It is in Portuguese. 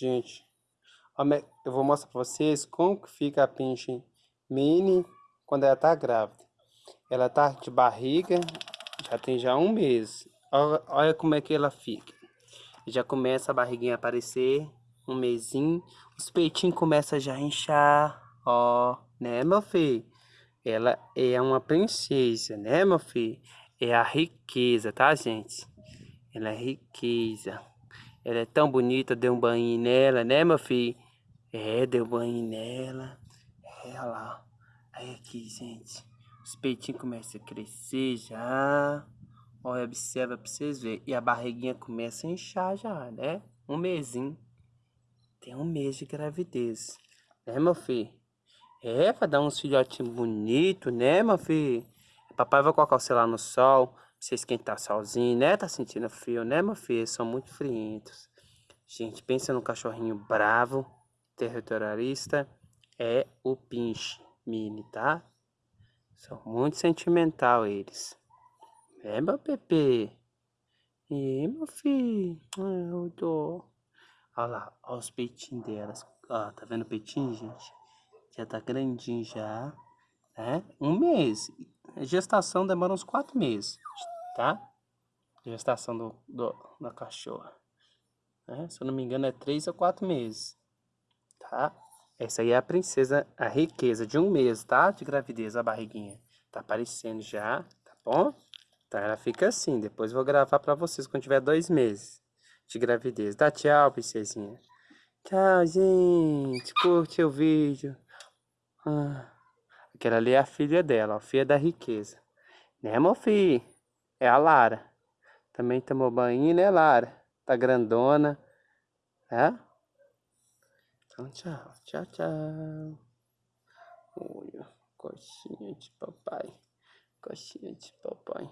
Gente, eu vou mostrar pra vocês como que fica a pinche mini quando ela tá grávida. Ela tá de barriga, já tem já um mês. Olha, olha como é que ela fica. Já começa a barriguinha a aparecer, um mesinho. Os peitinhos começam já a inchar, ó, né, meu filho? Ela é uma princesa, né, meu filho? É a riqueza, tá, gente? Ela é riqueza. Ela é tão bonita, deu um banho nela, né, meu filho? É, deu banho nela. É, olha lá. Aí aqui, gente. Os peitinhos começam a crescer já. Olha, observa pra vocês verem. E a barriguinha começa a inchar já, né? Um mesinho. Tem um mês de gravidez. Né, meu filho? É, pra dar uns filhotinhos bonitos, né, meu filho? Papai vai colocar você lá no sol, pra você esquentar sozinho, né? Tá sentindo frio, né, meu filho? São muito frientos. Gente, pensa num cachorrinho bravo, territorialista. É o pinche mini, tá? São muito sentimental eles. É, meu Pepe? E meu filho? Ai, eu tô... Olha lá, olha os peitinhos delas. Ó, tá vendo o peitinho, gente? Já tá grandinho já, né? Um mês. A gestação demora uns quatro meses, tá? Gestação do, do, da cachorra. Né? Se eu não me engano é três ou quatro meses, tá? Essa aí é a princesa, a riqueza de um mês, tá? De gravidez, a barriguinha. Tá aparecendo já, tá bom? Tá, ela fica assim. Depois vou gravar pra vocês quando tiver dois meses de gravidez. Dá tchau, princesinha. Tchau, gente. Curte o vídeo. Ah, aquela ali é a filha dela, a filha da riqueza. Né, meu filho? É a Lara. Também tomou banho, né, Lara? Tá grandona. É? Então, tchau. Tchau, tchau. Olha, coxinha de papai. Coxinha de papai.